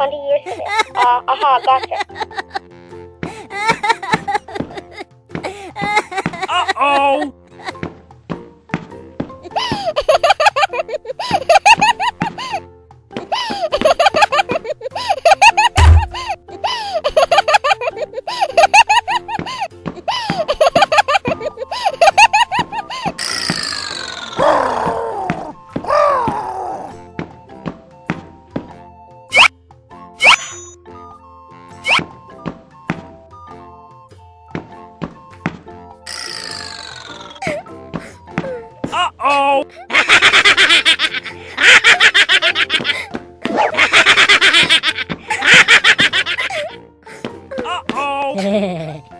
20 years in it? Uh, aha, gotcha. Uh-oh! Uh-oh!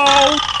Oh!